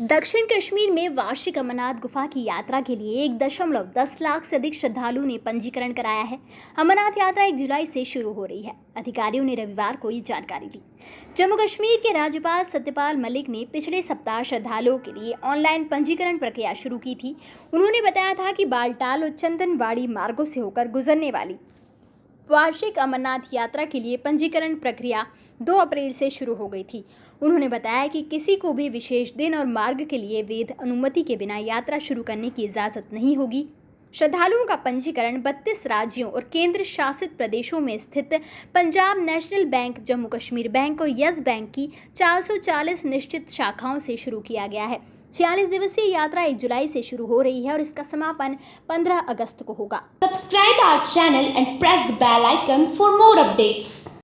दक्षिण कश्मीर में वार्षिक अमरनाथ गुफा की यात्रा के लिए एक दशमलव दस लाख से अधिक श्रद्धालुओं ने पंजीकरण कराया है। अमरनाथ यात्रा एक जुलाई से शुरू हो रही है। अधिकारियों ने रविवार को ये जानकारी दी। जम्मू कश्मीर के राज्यपाल सत्यपाल मलिक ने पिछले सप्ताह श्रद्धालुओं के लिए ऑनलाइन पंजीकरण प्रक्रिया शुरू की थी। उन्होंने बताया था कि बालटाल और चंदनवाड़ी मार्गों से होकर गुजरने वाली वार्षिक अमरनाथ यात्रा के लिए पंजीकरण प्रक्रिया 2 अप्रैल से शुरू हो गई थी। उन्होंने बताया कि किसी को भी विशेष दिन और मार्ग के लिए वेद अनुमति के बिना यात्रा शुरू करने की इजाज़त नहीं होगी। श्रद्धालुओं का पंजीकरण 32 राज्यों और केंद्र शासित प्रदेशों में स्थित Punjab national bank, Jammu Kashmir bank और यस बैंक की 440 निश्चित शाखाओं से शुरू किया गया है छियालीस दिवसीय यात्रा एक जुलाई से शुरू हो रही है और इसका समापन 15 अगस्त को होगा subscribe our channel and press the bell icon for more updates.